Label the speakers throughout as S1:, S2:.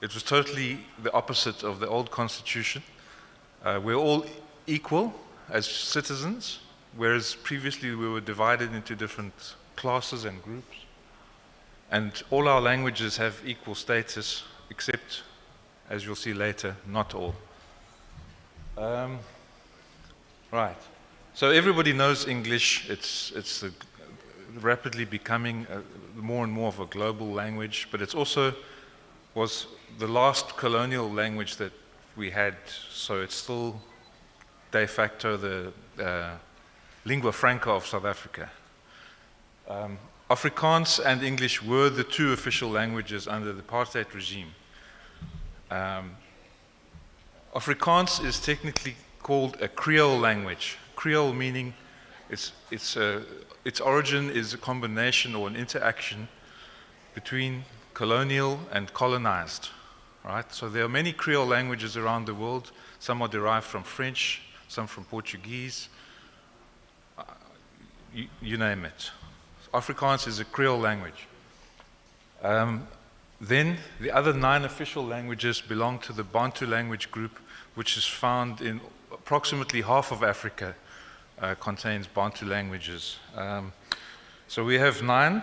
S1: it was totally the opposite of the old constitution. Uh, we're all equal as citizens, whereas previously we were divided into different classes and groups. And all our languages have equal status, except, as you'll see later, not all. Um, right. So everybody knows English. It's, it's a, rapidly becoming a, more and more of a global language, but it's also was the last colonial language that we had, so it's still de facto the uh, lingua franca of South Africa. Um, Afrikaans and English were the two official languages under the apartheid regime. Um, Afrikaans is technically called a Creole language. Creole meaning it's, it's a, its origin is a combination or an interaction between colonial and colonized, right? So there are many Creole languages around the world. Some are derived from French, some from Portuguese, uh, you, you, name it. Afrikaans is a Creole language. Um, then the other nine official languages belong to the Bantu language group, which is found in approximately half of Africa, uh, contains Bantu languages. Um, so we have nine.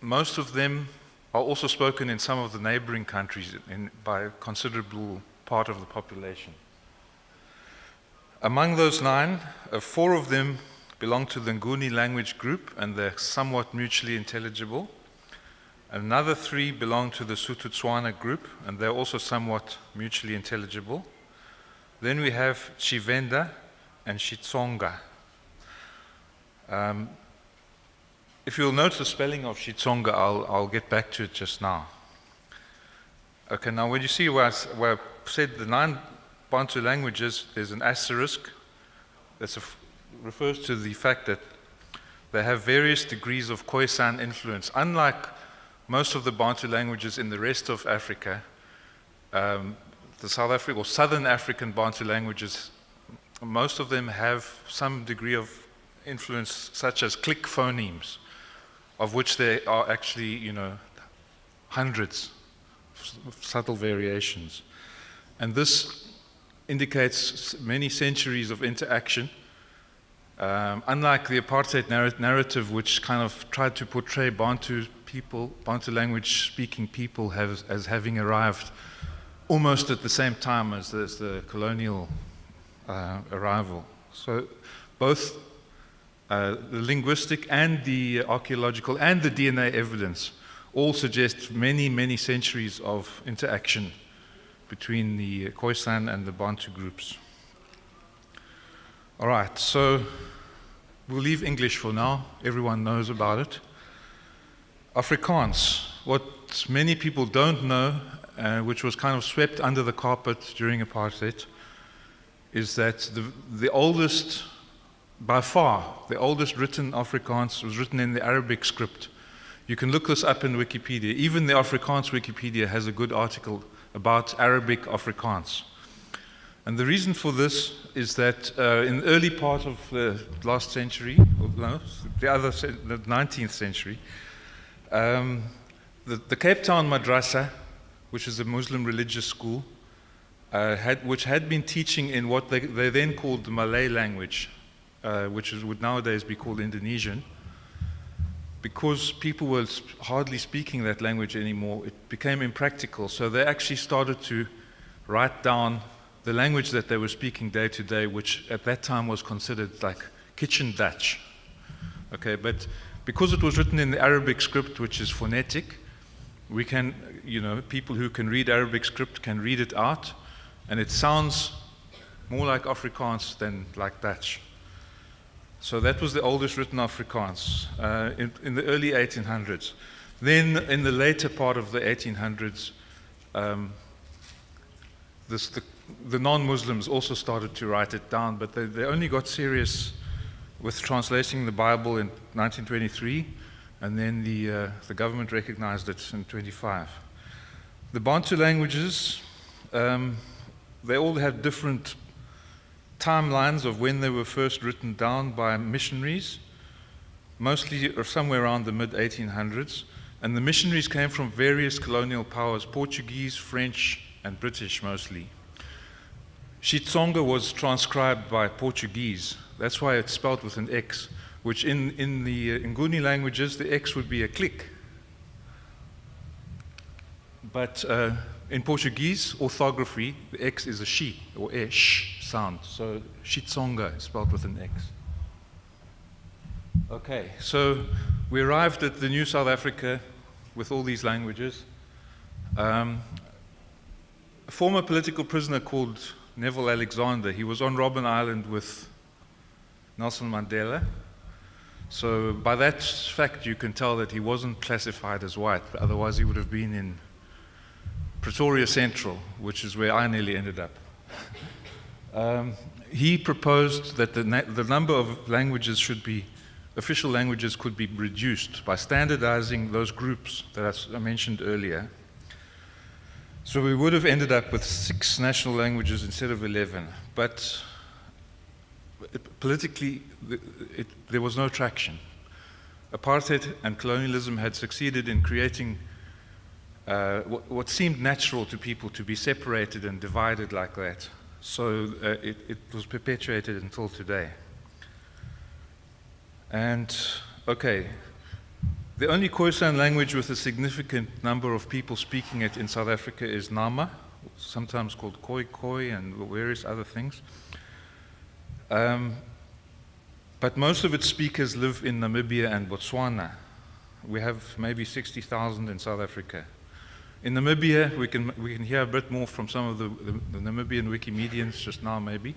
S1: Most of them are also spoken in some of the neighboring countries in, by a considerable part of the population. Among those nine, uh, four of them belong to the Nguni language group and they're somewhat mutually intelligible. Another three belong to the Sotho-Tswana group and they're also somewhat mutually intelligible. Then we have Tshivenda and Xitsonga. Um, if you'll note the spelling of Xitsonga, I'll, I'll get back to it just now. Okay, now when you see where I, where I said the nine Bantu languages, there's an asterisk that refers to the fact that they have various degrees of Khoisan influence. Unlike most of the Bantu languages in the rest of Africa, um, the South African or Southern African Bantu languages, most of them have some degree of influence, such as click phonemes of which there are actually, you know, hundreds of subtle variations. And this indicates many centuries of interaction. Um, unlike the apartheid narr narrative, which kind of tried to portray Bantu people, Bantu language speaking people have, as having arrived almost at the same time as, as the colonial uh, arrival. So both uh, the linguistic and the archaeological and the DNA evidence all suggest many, many centuries of interaction between the Khoisan and the Bantu groups. All right, so we'll leave English for now. Everyone knows about it. Afrikaans, what many people don't know, uh, which was kind of swept under the carpet during apartheid, is that the, the oldest by far, the oldest written Afrikaans was written in the Arabic script. You can look this up in Wikipedia. Even the Afrikaans Wikipedia has a good article about Arabic Afrikaans. And the reason for this is that uh, in the early part of the last century, no, the other, the 19th century, um, the, the, Cape Town Madrasa, which is a Muslim religious school, uh, had, which had been teaching in what they, they then called the Malay language, uh, which is, would nowadays be called Indonesian, because people were hardly speaking that language anymore, it became impractical. So they actually started to write down the language that they were speaking day to day, which at that time was considered like kitchen Dutch. Okay, but because it was written in the Arabic script, which is phonetic, we can, you know, people who can read Arabic script can read it out, and it sounds more like Afrikaans than like Dutch. So that was the oldest written Afrikaans uh, in, in, the early 1800s. Then in the later part of the 1800s, um, this, the, the non-Muslims also started to write it down, but they, they only got serious with translating the Bible in 1923, and then the, uh, the government recognized it in 25. The Bantu languages, um, they all have different timelines of when they were first written down by missionaries, mostly somewhere around the mid 1800s. And the missionaries came from various colonial powers Portuguese, French, and British mostly. Xitsonga was transcribed by Portuguese. That's why it's spelled with an X, which in, in the uh, Nguni languages, the X would be a click. But uh, in Portuguese orthography, the X is a she or a sh sound. So Xitsonga is spelled with an X. Okay, so we arrived at the New South Africa with all these languages. Um, a former political prisoner called Neville Alexander, he was on Robben Island with Nelson Mandela. So by that fact, you can tell that he wasn't classified as white, otherwise he would have been in Pretoria Central, which is where I nearly ended up. um, he proposed that the, the number of languages should be official languages could be reduced by standardizing those groups that I mentioned earlier. So we would have ended up with six national languages instead of 11, but it, politically it, it, there was no traction. Apartheid and colonialism had succeeded in creating uh, what, what, seemed natural to people to be separated and divided like that. So uh, it was perpetuated until today. And, okay, the only Khoisan language with a significant number of people speaking it in South Africa is Nama, sometimes called Khoi Khoi and various other things. Um, but most of its speakers live in Namibia and Botswana. We have maybe 60,000 in South Africa. In Namibia, we can, we can hear a bit more from some of the, the, the Namibian Wikimedians just now, maybe.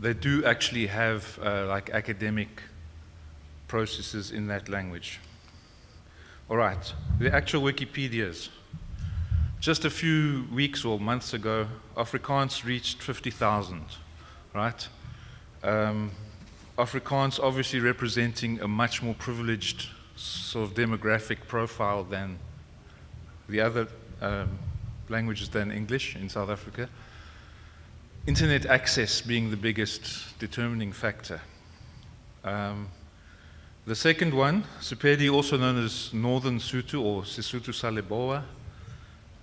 S1: They do actually have uh, like academic processes in that language. All right, the actual Wikipedias. Just a few weeks or months ago, Afrikaans reached 50,000, right? Um, Afrikaans obviously representing a much more privileged sort of demographic profile than the other um, languages than English in South Africa. Internet access being the biggest determining factor. Um, the second one, Sepedi, also known as Northern Sotho or Sesotho sa Leboa,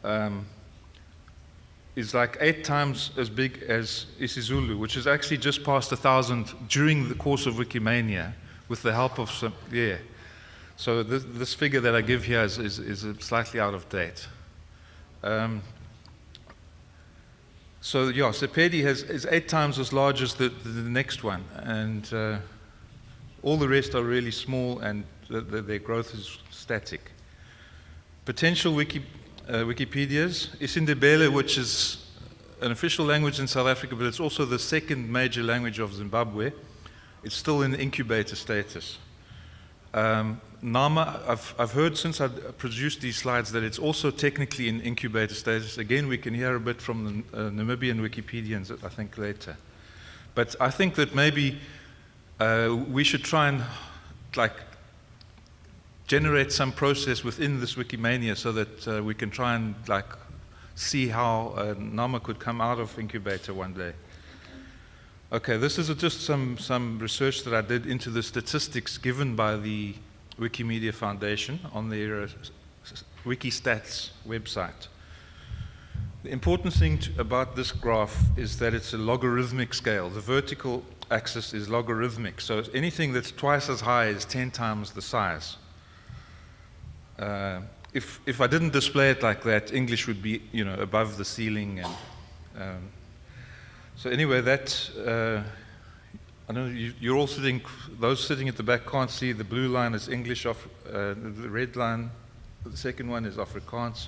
S1: um, is like eight times as big as isiZulu, which is actually just past a thousand during the course of Wikimania with the help of some, yeah. So this, this figure that I give here is, is, is slightly out of date. Um, so yeah, Sepedi has, is eight times as large as the, the, the next one. And uh, all the rest are really small and the, the, their growth is static. Potential Wiki, uh, Wikipedias, Isindebele, which is an official language in South Africa, but it's also the second major language of Zimbabwe. It's still in incubator status. Um, Nama, I've, I've heard since I produced these slides that it's also technically in incubator status. Again, we can hear a bit from the uh, Namibian Wikipedians, I think, later. But I think that maybe uh, we should try and like generate some process within this Wikimania so that uh, we can try and like see how uh, Nama could come out of incubator one day. Okay, this is just some, some research that I did into the statistics given by the Wikimedia Foundation on their uh, Wikistats website. The important thing to, about this graph is that it's a logarithmic scale. The vertical axis is logarithmic, so anything that's twice as high is 10 times the size. Uh, if, if I didn't display it like that, English would be, you know, above the ceiling. And, um, so anyway, that, uh, I know you, are all sitting, those sitting at the back can't see, the blue line is English, uh, the red line, the second one is Afrikaans.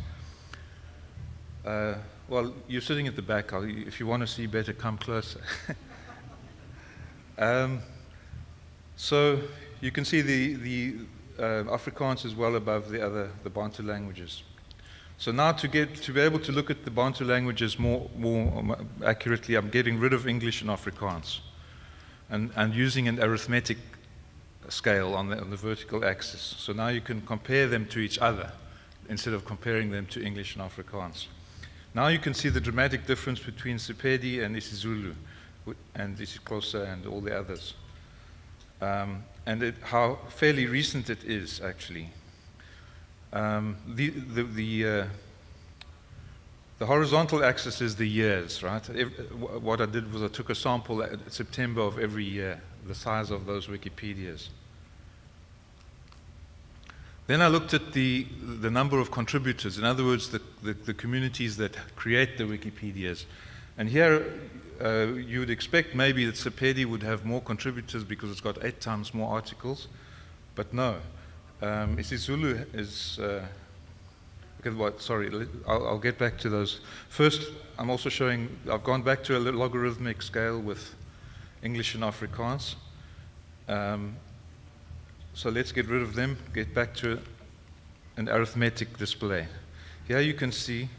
S1: Uh, well, you're sitting at the back. If you want to see better, come closer. um, so you can see the, the uh, Afrikaans is well above the other, the Bantu languages. So now to get to be able to look at the Bantu languages more, more accurately, I'm getting rid of English and Afrikaans and, and using an arithmetic scale on the, on the vertical axis. So now you can compare them to each other instead of comparing them to English and Afrikaans. Now you can see the dramatic difference between Sepedi and isiZulu and isiXhosa and all the others. Um, and it, how fairly recent it is, actually. Um, the, the, the, uh, the horizontal axis is the years, right? If, what I did was I took a sample at September of every year, the size of those Wikipedias. Then I looked at the, the number of contributors, in other words, the, the, the communities that create the Wikipedias. And here uh, you would expect maybe that Sepedi would have more contributors because it's got eight times more articles, but no. Um, isiZulu is, uh, okay, what, sorry, I'll, I'll, get back to those. First, I'm also showing, I've gone back to a logarithmic scale with English and Afrikaans. Um, so let's get rid of them, get back to an arithmetic display. Here you can see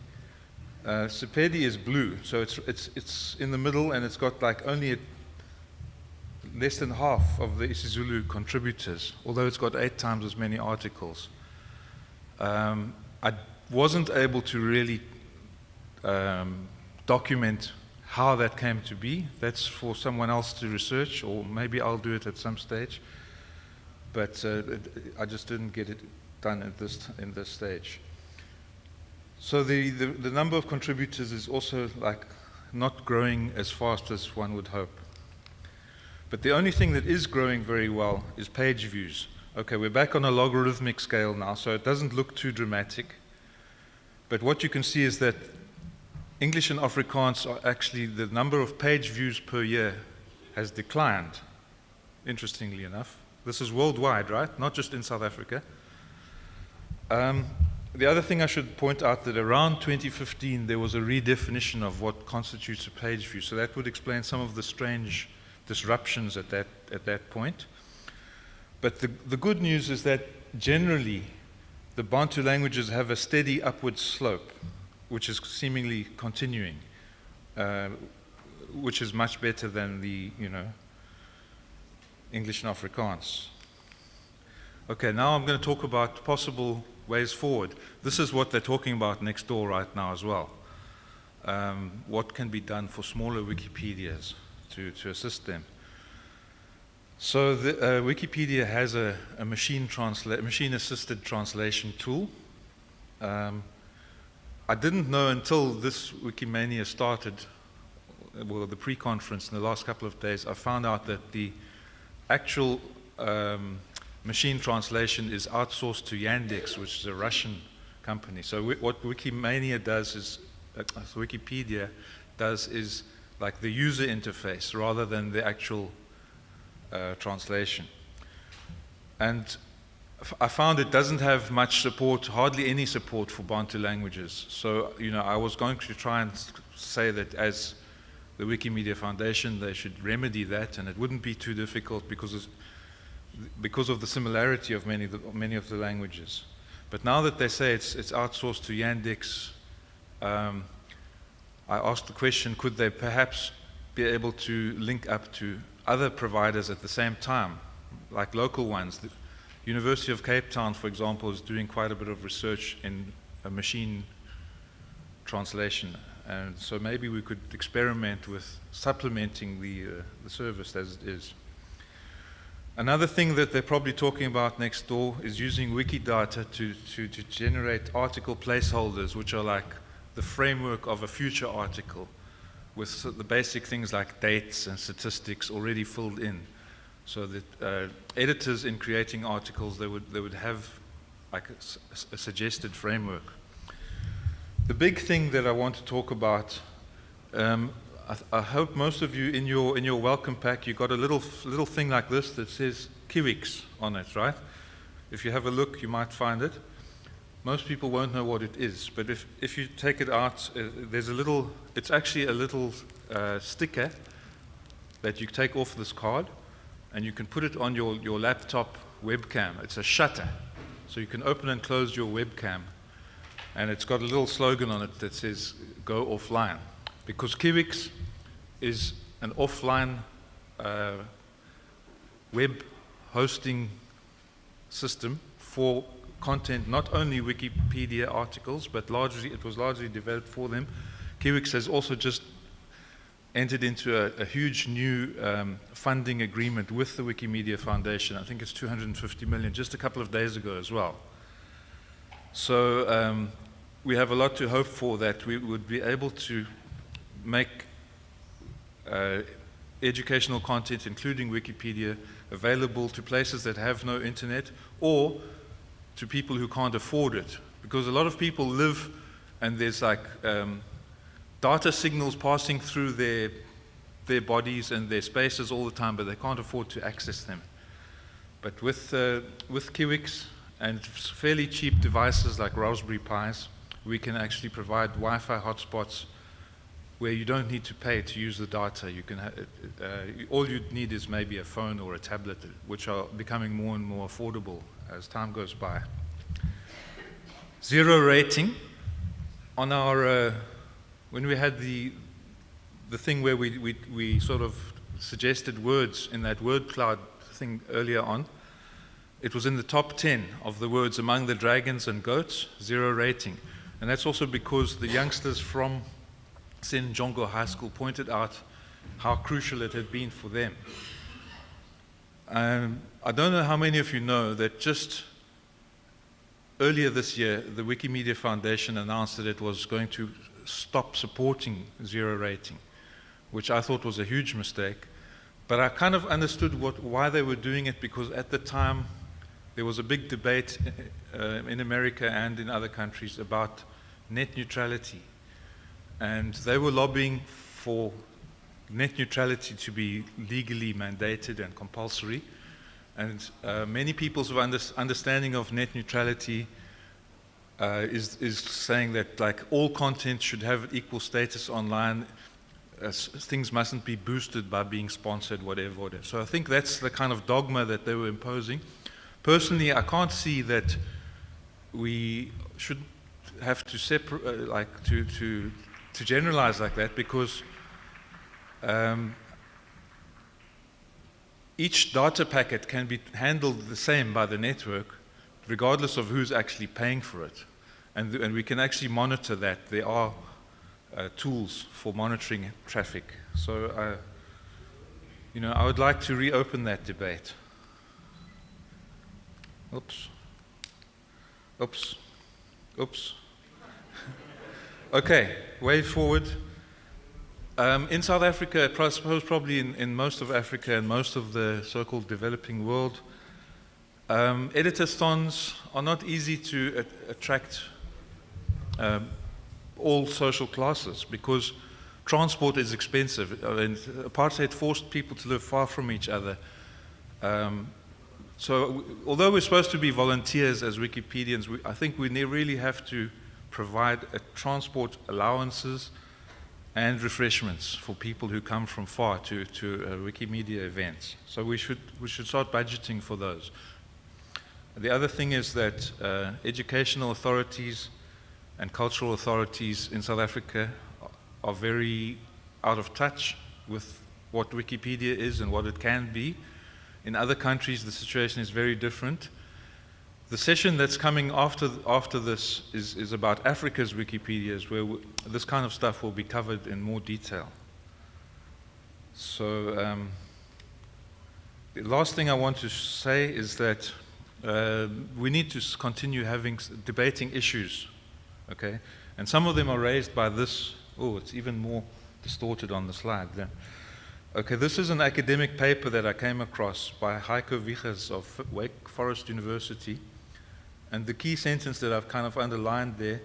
S1: uh, Sepedi is blue, so it's, it's, it's in the middle and it's got like only a, less than half of the isiZulu contributors, although it's got eight times as many articles. Um, I wasn't able to really um, document how that came to be. That's for someone else to research, or maybe I'll do it at some stage but uh, I just didn't get it done at this in this stage. So the, the, the number of contributors is also like not growing as fast as one would hope. But the only thing that is growing very well is page views. Okay, we're back on a logarithmic scale now, so it doesn't look too dramatic. But what you can see is that English and Afrikaans are actually, the number of page views per year has declined, interestingly enough. This is worldwide, right? Not just in South Africa. Um, the other thing I should point out that around 2015 there was a redefinition of what constitutes a page view. So that would explain some of the strange disruptions at that, at that point. But the, the good news is that generally the Bantu languages have a steady upward slope, which is seemingly continuing, uh, which is much better than the, you know, English and Afrikaans. Okay, now I'm going to talk about possible ways forward. This is what they're talking about next door right now as well. Um, what can be done for smaller Wikipedias to, to assist them? So the, uh, Wikipedia has a, a machine, machine assisted translation tool. Um, I didn't know until this Wikimania started, well, the pre-conference in the last couple of days, I found out that the actual um, machine translation is outsourced to Yandex, which is a Russian company. So what Wikimania does is, uh, Wikipedia does is like the user interface rather than the actual uh, translation. And I found it doesn't have much support, hardly any support for Bantu languages. So, you know, I was going to try and say that as the Wikimedia Foundation, they should remedy that, and it wouldn't be too difficult because, because of the similarity of many, many of the languages. But now that they say it's, it's outsourced to Yandex, um, I asked the question, could they perhaps be able to link up to other providers at the same time, like local ones? The University of Cape Town, for example, is doing quite a bit of research in machine translation and so maybe we could experiment with supplementing the, uh, the service as it is. Another thing that they're probably talking about next door is using Wikidata to, to, to generate article placeholders, which are like the framework of a future article with the basic things like dates and statistics already filled in. So that uh, editors in creating articles, they would, they would have like a, a suggested framework. The big thing that I want to talk about, um, I, I, hope most of you in your, in your welcome pack, you got a little, little thing like this that says Kiwix on it, right? If you have a look, you might find it. Most people won't know what it is, but if, if you take it out, uh, there's a little, it's actually a little uh, sticker that you take off this card and you can put it on your, your laptop webcam. It's a shutter. So you can open and close your webcam and it's got a little slogan on it that says, go offline. Because Kiwix is an offline uh, web hosting system for content, not only Wikipedia articles, but largely, it was largely developed for them. Kiwix has also just entered into a, a huge new um, funding agreement with the Wikimedia Foundation. I think it's 250 million, just a couple of days ago as well. So um, we have a lot to hope for that we would be able to make uh, educational content, including Wikipedia, available to places that have no internet or to people who can't afford it. Because a lot of people live and there's like um, data signals passing through their, their bodies and their spaces all the time, but they can't afford to access them. But with, uh, with Kiwix and fairly cheap devices like Raspberry Pis, we can actually provide Wi-Fi hotspots where you don't need to pay to use the data. You can uh, all you need is maybe a phone or a tablet, which are becoming more and more affordable as time goes by. Zero rating on our uh, when we had the the thing where we, we we sort of suggested words in that word cloud thing earlier on. It was in the top 10 of the words among the dragons and goats, zero rating. And that's also because the youngsters from Sinenjongo High School pointed out how crucial it had been for them. Um, I don't know how many of you know that just earlier this year, the Wikimedia Foundation announced that it was going to stop supporting zero rating, which I thought was a huge mistake. But I kind of understood what, why they were doing it because at the time there was a big debate uh, in America and in other countries about net neutrality. And they were lobbying for net neutrality to be legally mandated and compulsory. And uh, many people's under understanding of net neutrality uh, is, is saying that like all content should have equal status online. as things mustn't be boosted by being sponsored, whatever, whatever. So I think that's the kind of dogma that they were imposing. Personally, I can't see that we should have to separate, uh, like to, to, to generalize like that because um, each data packet can be handled the same by the network regardless of who's actually paying for it. And, and we can actually monitor that. There are uh, tools for monitoring traffic. So, uh, you know, I would like to reopen that debate. Oops. Oops. Oops. okay, way forward. Um, in South Africa, I suppose probably in, in, most of Africa and most of the so-called developing world, um, editathons are not easy to attract um, all social classes because transport is expensive. Mean, apartheid forced people to live far from each other. Um, so although we're supposed to be volunteers as Wikipedians, we, I think we really have to provide transport allowances and refreshments for people who come from far to, to uh, Wikimedia events. So we should, we should start budgeting for those. The other thing is that uh, educational authorities and cultural authorities in South Africa are very out of touch with what Wikipedia is and what it can be. In other countries, the situation is very different. The session that's coming after, after this is, is about Africa's Wikipedias, where this kind of stuff will be covered in more detail. So, um, the last thing I want to say is that uh, we need to continue having debating issues, okay? And some of them are raised by this. Oh, it's even more distorted on the slide there. Okay, this is an academic paper that I came across by Heiko Wichers of Wake Forest University. And the key sentence that I've kind of underlined there,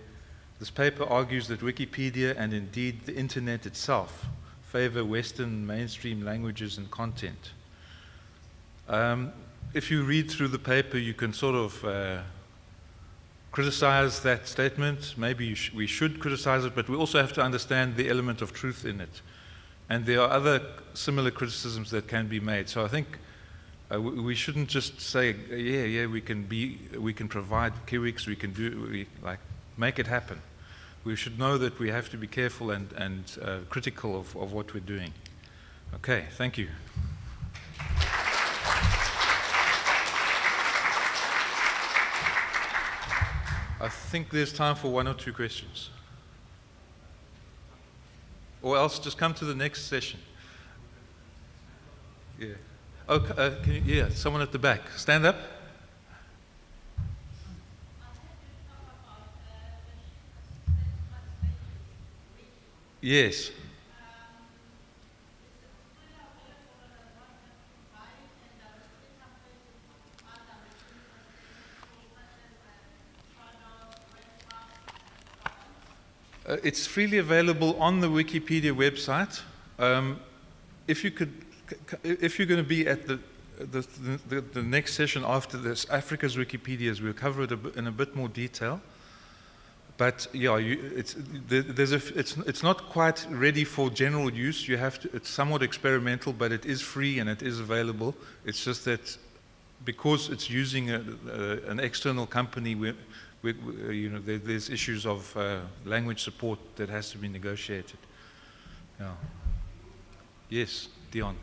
S1: this paper argues that Wikipedia and indeed the internet itself favor Western mainstream languages and content. Um, if you read through the paper, you can sort of uh, criticize that statement. Maybe sh we should criticize it, but we also have to understand the element of truth in it. And there are other similar criticisms that can be made. So I think uh, we, we, shouldn't just say, yeah, yeah, we can be, we can provide Kiwix, we can do, we, like, make it happen. We should know that we have to be careful and, and uh, critical of, of what we're doing. Okay, thank you. I think there's time for one or two questions. Or else just come to the next session. Yeah. Oh, uh, you, yeah, someone at the back. Stand up. Yes. Uh, it's freely available on the Wikipedia website. Um, if you could if you're going to be at the the, the, the, next session after this, Africa's Wikipedias, we'll cover it a in a bit more detail. But yeah, you, it's, there's a, it's, it's not quite ready for general use. You have to, it's somewhat experimental, but it is free and it is available. It's just that because it's using a, a, an external company, we, we, you know, there, there's issues of uh, language support that has to be negotiated. Yeah. Yes, Dion.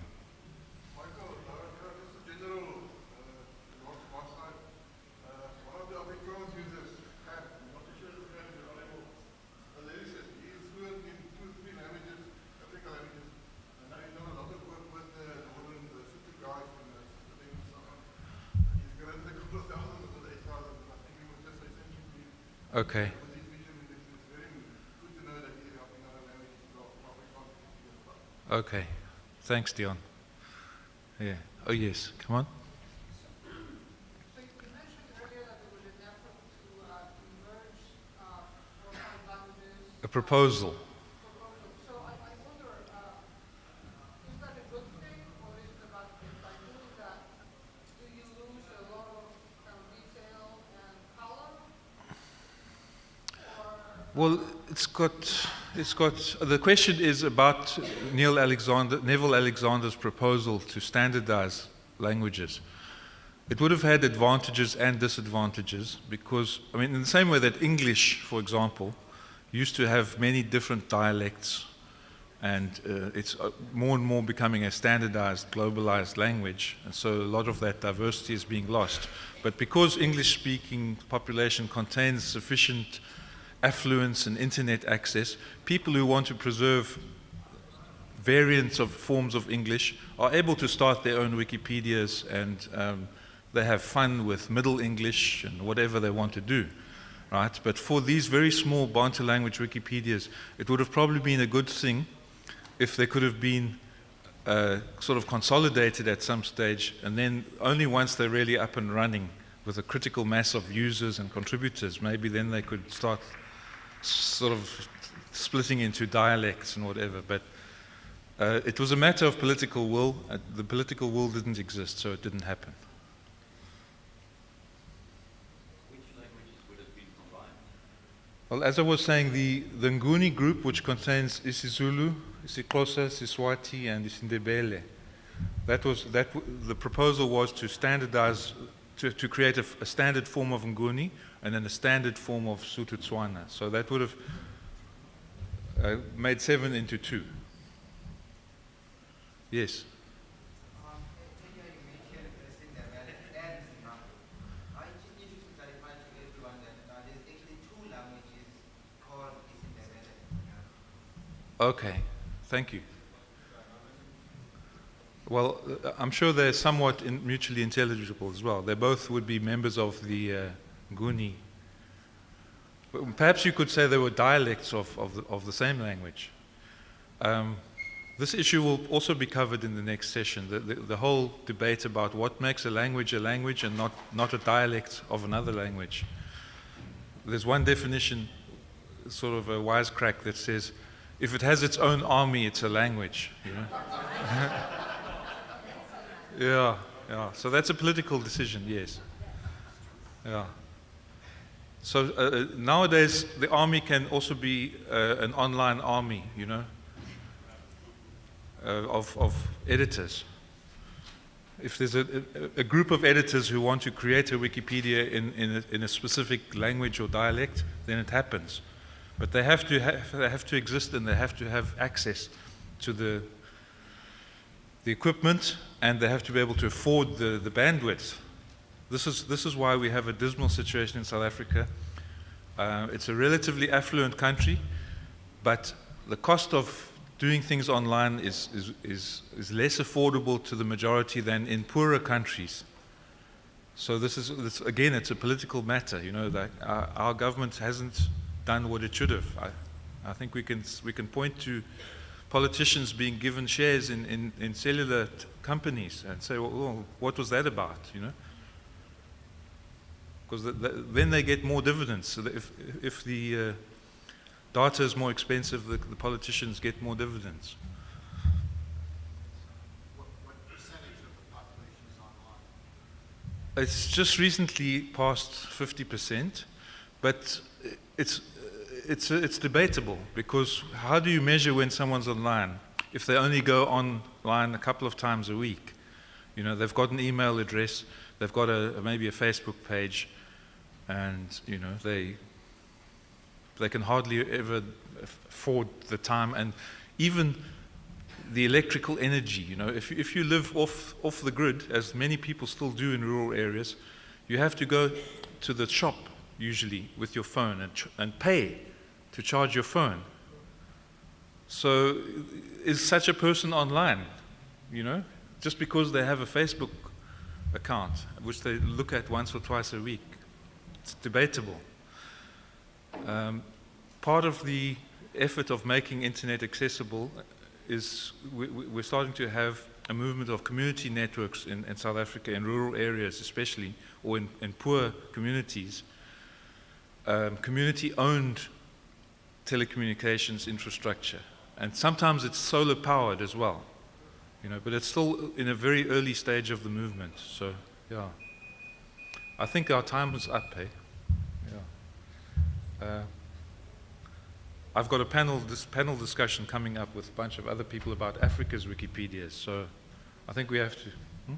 S1: Okay. Okay. Thanks, Dion. Yeah. Oh, yes. Come on. A proposal. Well, it's got, it's got, the question is about Neil Alexander, Neville Alexander's proposal to standardize languages. It would have had advantages and disadvantages because, I mean, in the same way that English, for example, used to have many different dialects and uh, it's uh, more and more becoming a standardized, globalized language, and so a lot of that diversity is being lost. But because English-speaking population contains sufficient affluence and internet access, people who want to preserve variants of forms of English are able to start their own Wikipedias and um, they have fun with Middle English and whatever they want to do. Right? But for these very small Bantu language Wikipedias, it would have probably been a good thing if they could have been uh, sort of consolidated at some stage and then only once they're really up and running with a critical mass of users and contributors, maybe then they could start sort of splitting into dialects and whatever. But uh, it was a matter of political will. Uh, the political will didn't exist, so it didn't happen.
S2: Which languages would have been combined?
S1: Well, as I was saying, the, the Nguni group, which contains isiZulu, isiXhosa, Siswati, and isiNdebele, that was, that the proposal was to standardize, to, to create a, a standard form of Nguni, and then a standard form of Sotho-Tswana. So that would have uh, made seven into two. Yes? Okay, thank you. Well, uh, I'm sure they're somewhat in mutually intelligible as well. They both would be members of the uh, Nguni. Perhaps you could say they were dialects of, of, the, of the same language. Um, this issue will also be covered in the next session, the, the, the, whole debate about what makes a language a language and not, not a dialect of another language. There's one definition, sort of a wisecrack that says, if it has its own army, it's a language. You know? yeah, yeah. So that's a political decision, yes. Yeah. So uh, uh, nowadays, the army can also be uh, an online army, you know, uh, of, of editors. If there's a, a, group of editors who want to create a Wikipedia in, in, a, in a specific language or dialect, then it happens. But they have to have, they have to exist and they have to have access to the, the equipment and they have to be able to afford the, the bandwidth this is, this is why we have a dismal situation in South Africa. Uh, it's a relatively affluent country, but the cost of doing things online is, is, is, is less affordable to the majority than in poorer countries. So this is, this, again, it's a political matter. You know, that our, our government hasn't done what it should have. I, I think we can, we can point to politicians being given shares in, in, in cellular companies and say, well, what was that about, you know? Because the, the, then they get more dividends. So if, if the uh, data is more expensive, the, the politicians get more dividends.
S3: What, what percentage of the population is online?
S1: It's just recently passed 50%, but it's, it's, it's debatable because how do you measure when someone's online if they only go online a couple of times a week? You know, they've got an email address, they've got a, maybe a Facebook page, and, you know, they, they can hardly ever afford the time and even the electrical energy. You know, if, if you live off, off the grid, as many people still do in rural areas, you have to go to the shop usually with your phone and, and pay to charge your phone. So, is such a person online? You know, just because they have a Facebook account, which they look at once or twice a week, it's debatable. Um, part of the effort of making internet accessible is we, we're starting to have a movement of community networks in, in South Africa, in rural areas especially, or in, in poor communities, um, community-owned telecommunications infrastructure. And sometimes it's solar powered as well, you know, but it's still in a very early stage of the movement. So, yeah. I think our time is up, eh? Yeah. Uh, I've got a panel, this panel discussion coming up with a bunch of other people about Africa's Wikipedias, so I think we have to. Hmm?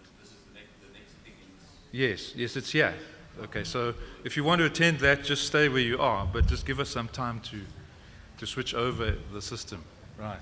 S2: This, this is the next, the next thing is
S1: Yes, yes, it's here. Okay, so if you want to attend that, just stay where you are, but just give us some time to, to switch over the system. Right.